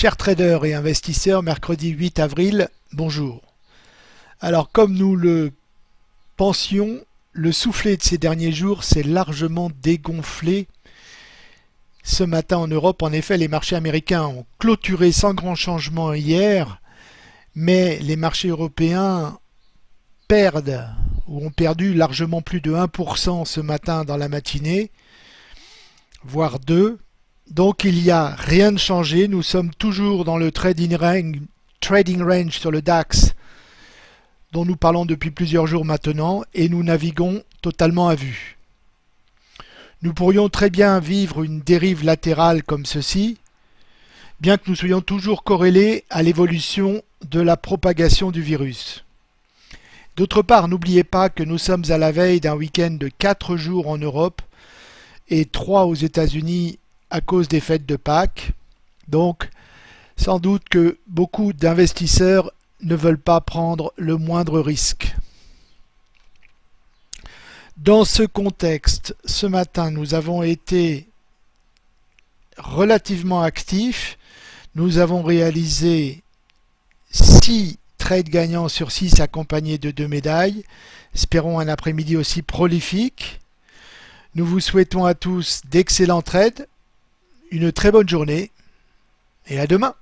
Chers traders et investisseurs, mercredi 8 avril, bonjour. Alors comme nous le pensions, le soufflet de ces derniers jours s'est largement dégonflé. Ce matin en Europe, en effet, les marchés américains ont clôturé sans grand changement hier, mais les marchés européens perdent ou ont perdu largement plus de 1% ce matin dans la matinée, voire 2%. Donc il n'y a rien de changé, nous sommes toujours dans le trading range, sur le DAX dont nous parlons depuis plusieurs jours maintenant et nous naviguons totalement à vue. Nous pourrions très bien vivre une dérive latérale comme ceci, bien que nous soyons toujours corrélés à l'évolution de la propagation du virus. D'autre part, n'oubliez pas que nous sommes à la veille d'un week-end de 4 jours en Europe et 3 aux États-Unis à cause des fêtes de Pâques. Donc, sans doute que beaucoup d'investisseurs ne veulent pas prendre le moindre risque. Dans ce contexte, ce matin, nous avons été relativement actifs. Nous avons réalisé 6 trades gagnants sur 6 accompagnés de deux médailles. Espérons un après-midi aussi prolifique. Nous vous souhaitons à tous d'excellents trades une très bonne journée et à demain